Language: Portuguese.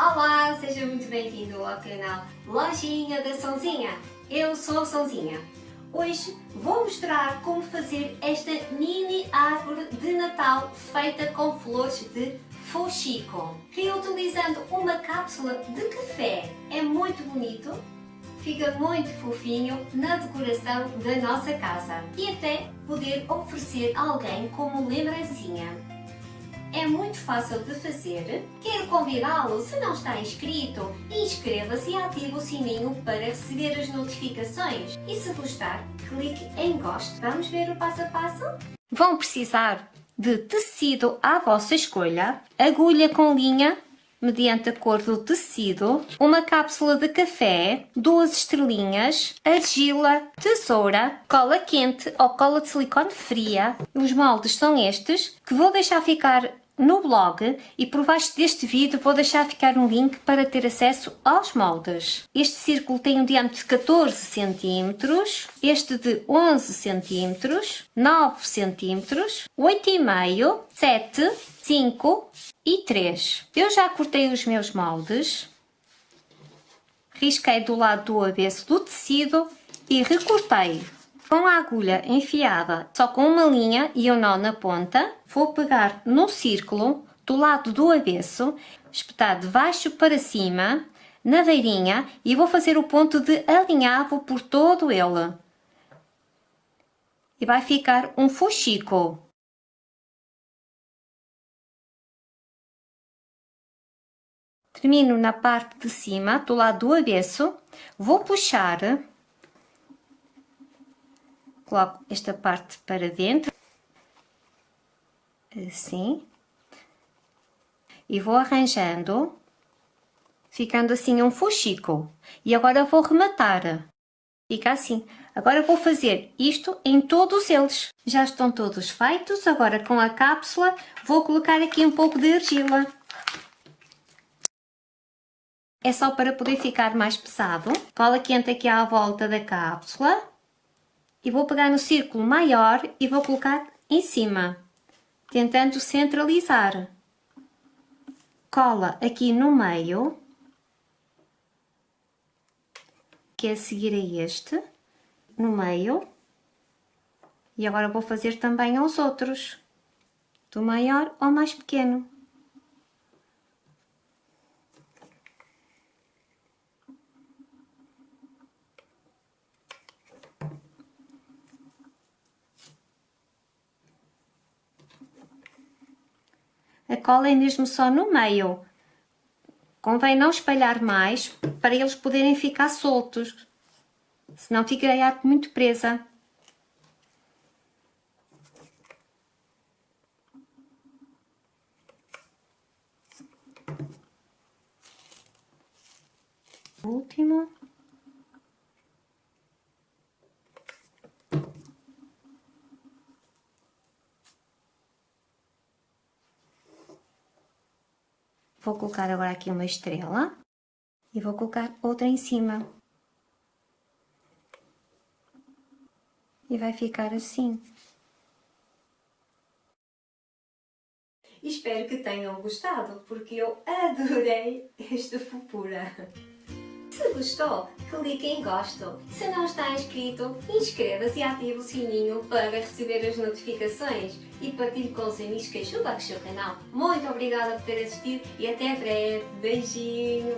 Olá, seja muito bem-vindo ao canal Lojinha da Sonzinha. Eu sou a Sonzinha. Hoje vou mostrar como fazer esta mini árvore de Natal feita com flores de fuxico. Reutilizando uma cápsula de café. É muito bonito, fica muito fofinho na decoração da nossa casa e até poder oferecer a alguém como lembrancinha. É muito fácil de fazer. Quero convidá-lo, se não está inscrito, inscreva-se e ative o sininho para receber as notificações. E se gostar, clique em gosto. Vamos ver o passo a passo? Vão precisar de tecido à vossa escolha, agulha com linha mediante a cor do tecido, uma cápsula de café, duas estrelinhas, argila, tesoura, cola quente ou cola de silicone fria. Os moldes são estes, que vou deixar ficar no blog e por baixo deste vídeo vou deixar ficar um link para ter acesso aos moldes. Este círculo tem um diâmetro de 14 cm, este de 11 cm, 9 cm, 8,5, 7, 5 e 3. Eu já cortei os meus moldes, risquei do lado do avesso do tecido e recortei com a agulha enfiada só com uma linha e um nó na ponta, vou pegar no círculo do lado do avesso, espetar de baixo para cima, na beirinha e vou fazer o ponto de alinhavo por todo ele. E vai ficar um fuxico. Termino na parte de cima, do lado do avesso, vou puxar coloco esta parte para dentro, assim, e vou arranjando, ficando assim um fuxico. E agora vou rematar, fica assim. Agora vou fazer isto em todos eles. Já estão todos feitos, agora com a cápsula vou colocar aqui um pouco de argila. É só para poder ficar mais pesado. Cola quente aqui à volta da cápsula e vou pegar no círculo maior e vou colocar em cima, tentando centralizar. Cola aqui no meio, que é seguir a este, no meio, e agora vou fazer também aos outros, do maior ao mais pequeno. A cola é mesmo só no meio. Convém não espalhar mais para eles poderem ficar soltos, senão fica a arte muito presa. Último. Vou colocar agora aqui uma estrela e vou colocar outra em cima. E vai ficar assim. Espero que tenham gostado, porque eu adorei esta fofura. Se gostou, clique em gosto. Se não está inscrito, inscreva-se e ative o sininho para receber as notificações e partilhe com os amigos que ajudam a crescer o canal. Muito obrigada por ter assistido e até breve. Beijinhos!